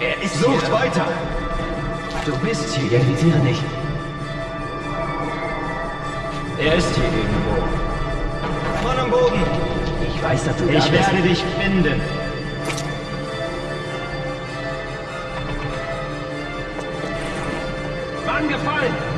Er ist Sucht hier. weiter! Du bist hier, irritiere nicht. Er ist hier irgendwo. Mann am Boden! Ich weiß, dass du da Ich werde dich finden. Mann gefallen!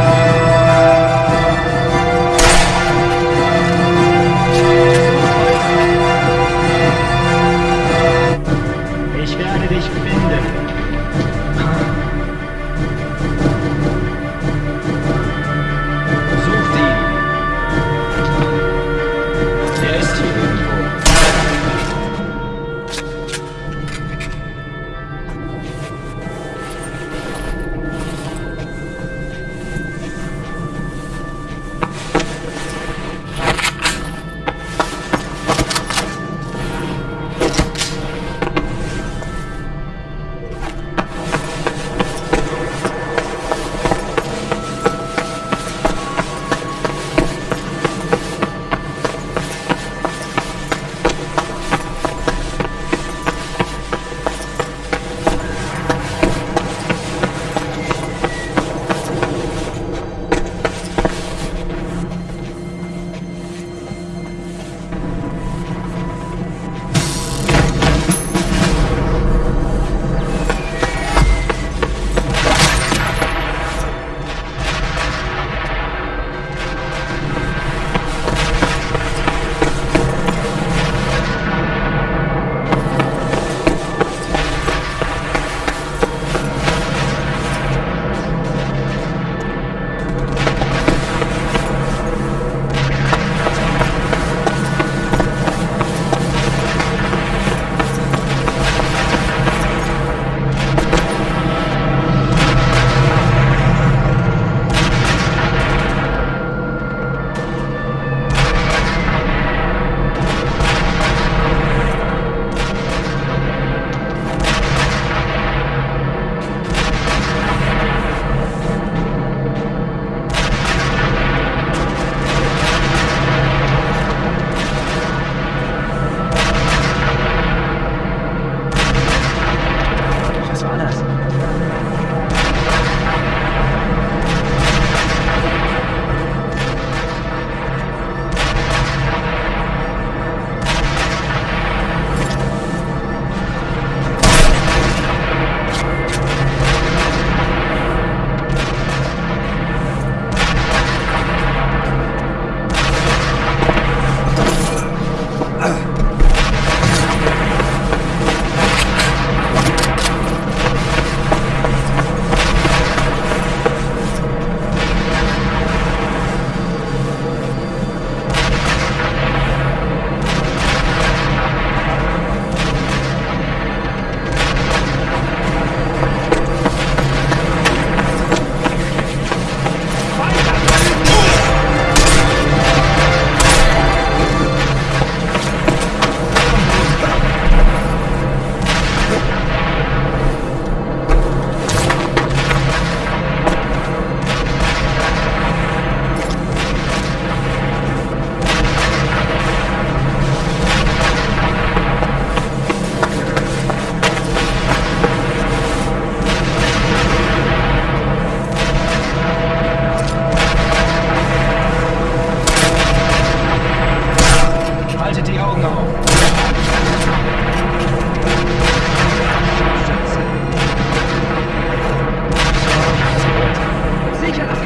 Sicher!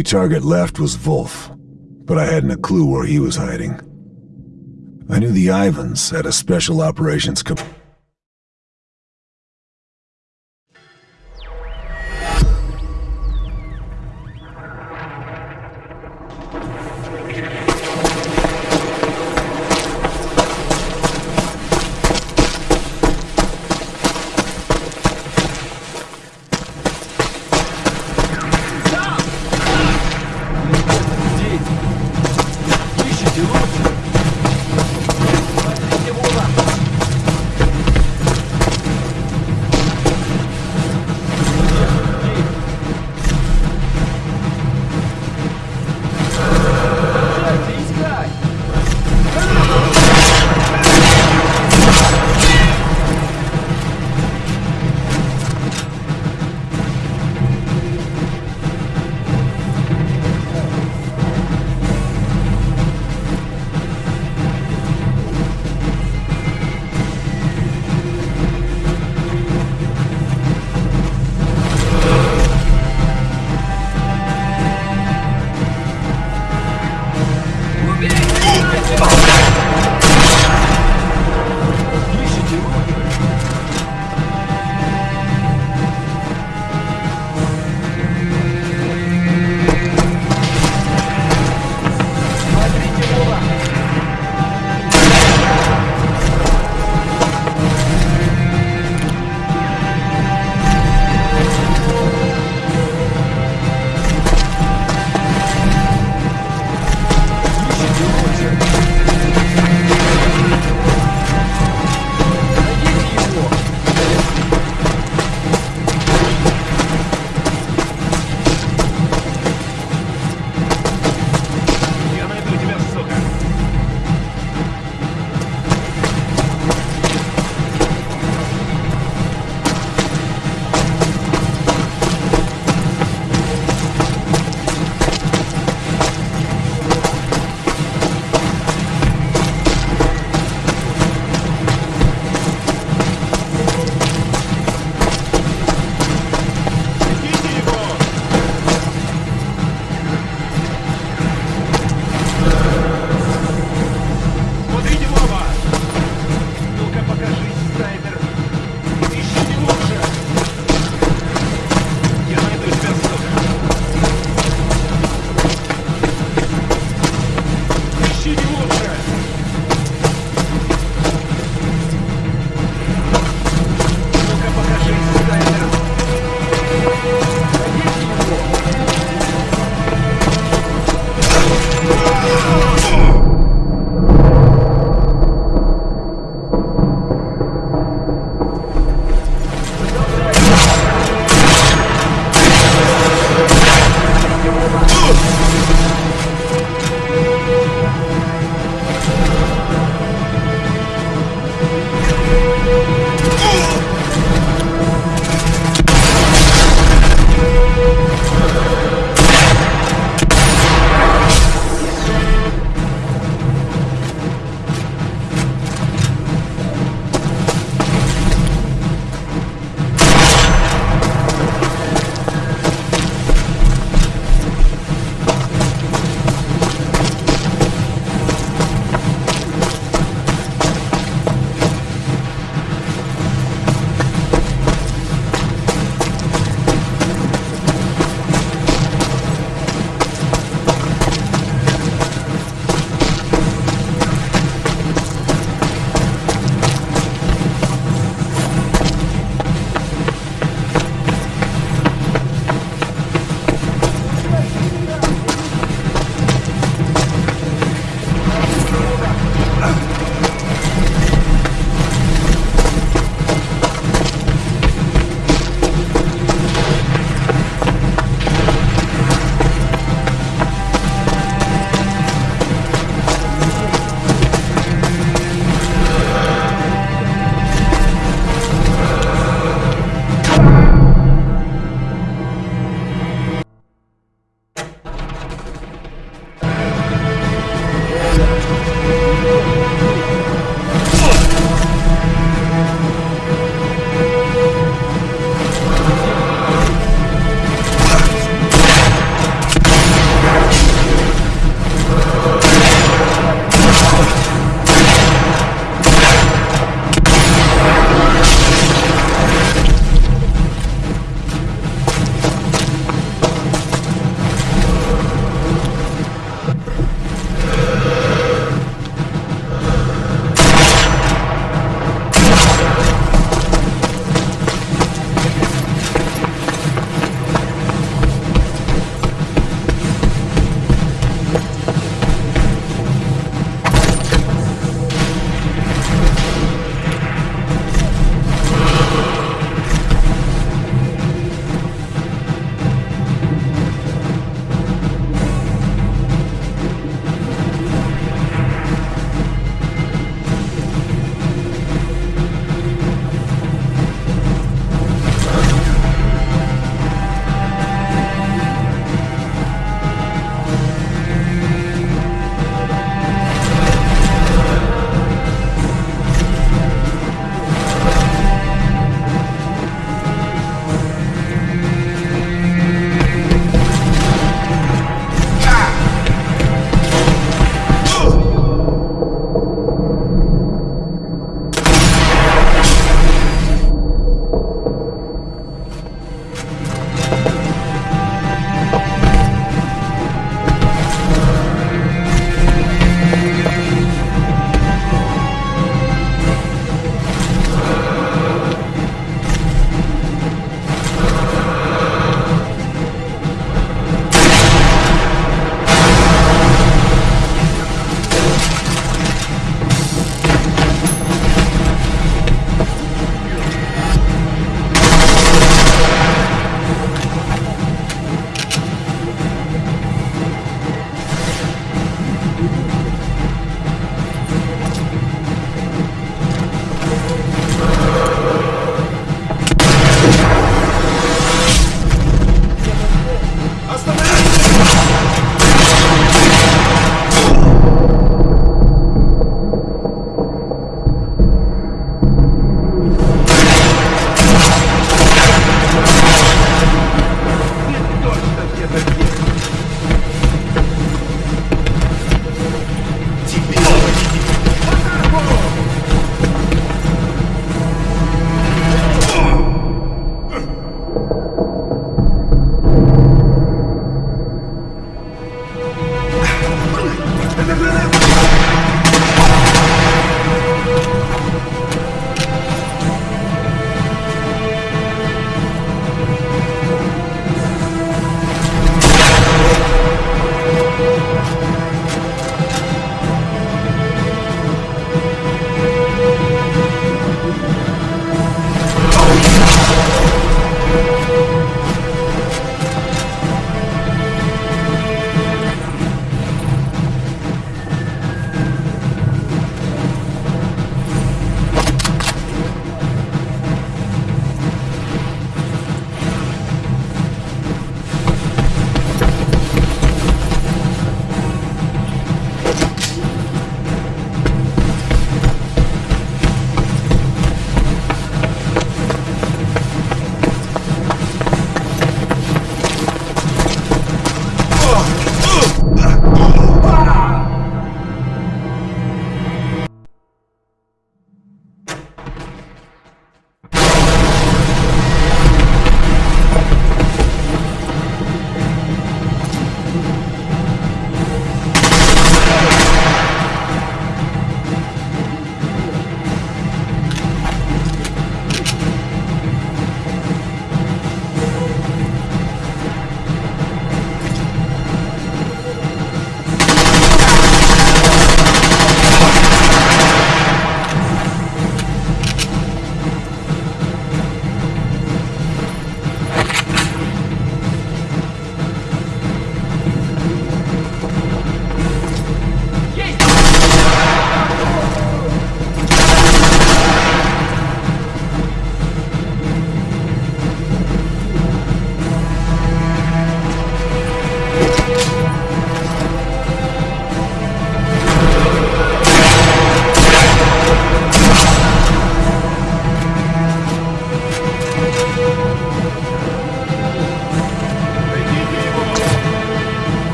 only target left was Wolf, but I hadn't a clue where he was hiding. I knew the Ivans had a special operations command.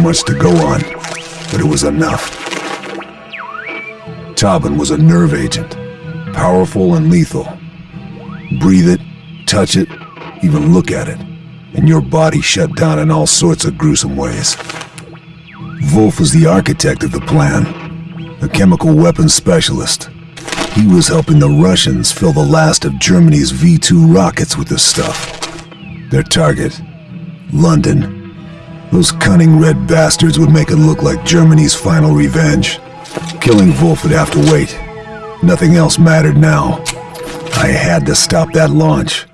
wasn't much to go on, but it was enough. Tabun was a nerve agent, powerful and lethal. Breathe it, touch it, even look at it, and your body shut down in all sorts of gruesome ways. Wolf was the architect of the plan, a chemical weapons specialist. He was helping the Russians fill the last of Germany's V-2 rockets with this stuff. Their target, London, those cunning red bastards would make it look like Germany's final revenge. Killing Wolf would have to wait. Nothing else mattered now. I had to stop that launch.